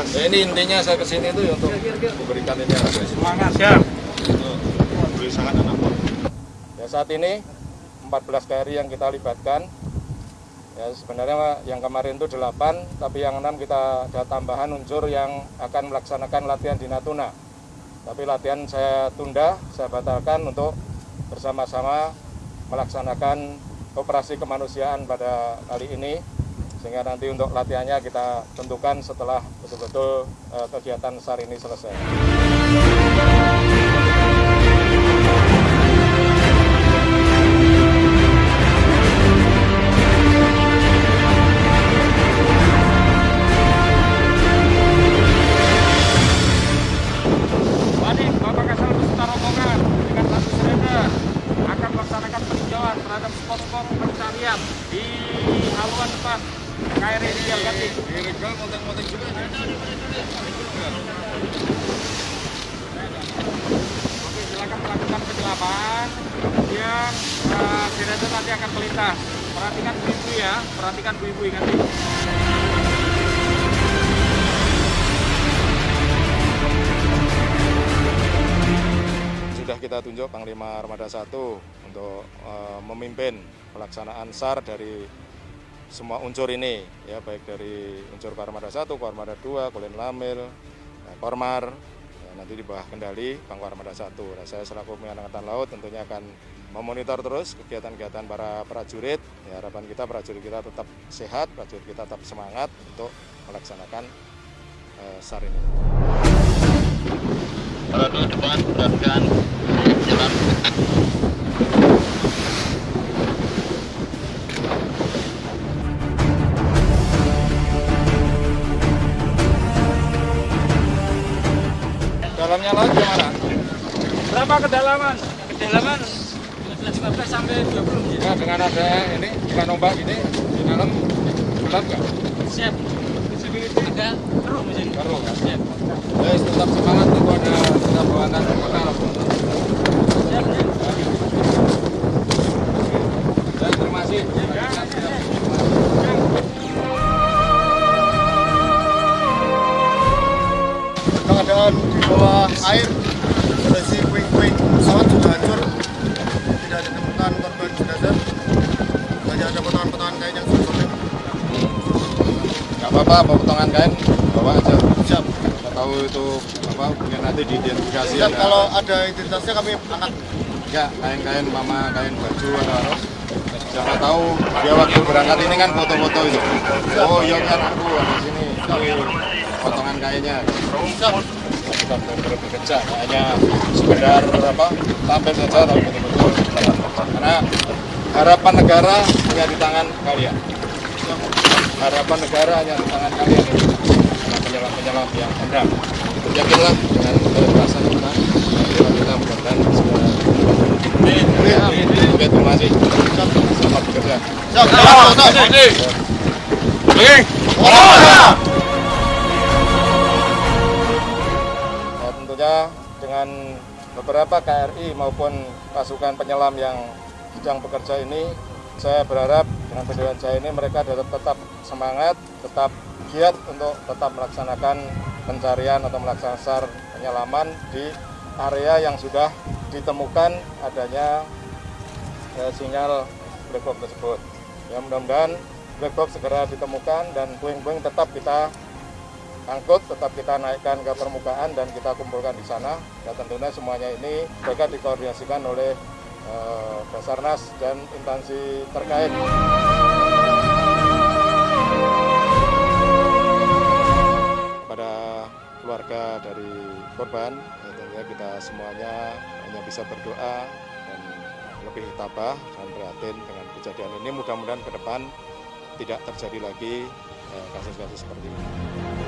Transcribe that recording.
Ya, ini intinya saya ke sini itu untuk memberikan ini. Semangat, siap. Beri sangat anak. Ya saat ini 14 KRI yang kita libatkan. Ya sebenarnya yang kemarin itu 8, tapi yang 6 kita ada tambahan unsur yang akan melaksanakan latihan di Natuna. Tapi latihan saya tunda, saya batalkan untuk bersama-sama melaksanakan operasi kemanusiaan pada kali ini sehingga nanti untuk latihannya kita tentukan setelah betul-betul uh, kegiatan SAR ini selesai. Oke, silakan melakukan penyelaman. Kemudian uh, nanti akan melintas. Perhatikan bu-ibu ya, perhatikan bu-ibu nanti. sudah kita tunjuk Panglima Armada 1 untuk uh, memimpin pelaksanaan SAR dari semua unsur ini ya baik dari unsur Armada 1, Armada 2, Kolin Lamil, ya, Kormar ya, nanti di bawah kendali Pangku Armada 1. Nah, saya selaku Pimpinan Angkatan Laut tentunya akan memonitor terus kegiatan-kegiatan para prajurit. Ya, harapan kita prajurit kita tetap sehat, prajurit kita tetap semangat untuk melaksanakan uh, SAR ini. Roda depan jalan Dalamnya laut gimana? Berapa kedalaman? kedalaman 15 sampai 20 Ya, dengan ada ini ikan ombak ini di dalam gelap nggak? siap visibility agak keruh di sini Keruh kan? siap Ya, tetap semangat itu ada kita bawakan bekal. siap terima kasih. Bawah air kondisi puing-puing pesawat sudah hancur tidak ditemukan korban jenazah hanya ada potongan-potongan kain yang sudah sobek Nggak apa-apa, bawa potongan kain bawa aja. siap Kita tahu itu apa mungkin nanti diidentifikasi siap ada- kalau ada identitasnya kami angkat ya kain-kain mama, kain baju atau apa. Siapa tahu dia waktu berangkat ini kan foto-foto itu. Oh iya kan aku ada sini. Ini potongan kainnya. siap Kita benar-benar bekerja, hanya sekedar apa tampil saja tapi betul-betul karena harapan negara hanya di tangan kalian. Harapan negara hanya di tangan kalian penyelam-penyelam yang benar. Yakinlah dengan keikhlasan kita, kita mudah-mudahan segera. Oke, terima kasih. Selamat bekerja. siap siap siap beberapa KRI maupun pasukan penyelam yang sedang bekerja ini, saya berharap dengan pendidikan saya ini mereka tetap, tetap semangat, tetap giat untuk tetap melaksanakan pencarian atau melaksanakan penyelaman di area yang sudah ditemukan adanya eh, sinyal black box tersebut. Ya mudah-mudahan black box segera ditemukan dan puing-puing tetap kita angkut tetap kita naikkan ke permukaan dan kita kumpulkan di sana. Dan tentunya semuanya ini mereka dikoordinasikan oleh eh, Basarnas dan instansi terkait. Pada keluarga dari korban, ya tentunya kita semuanya hanya bisa berdoa dan lebih tabah dan prihatin dengan kejadian ini. Mudah-mudahan ke depan tidak terjadi lagi eh, kasus-kasus seperti ini.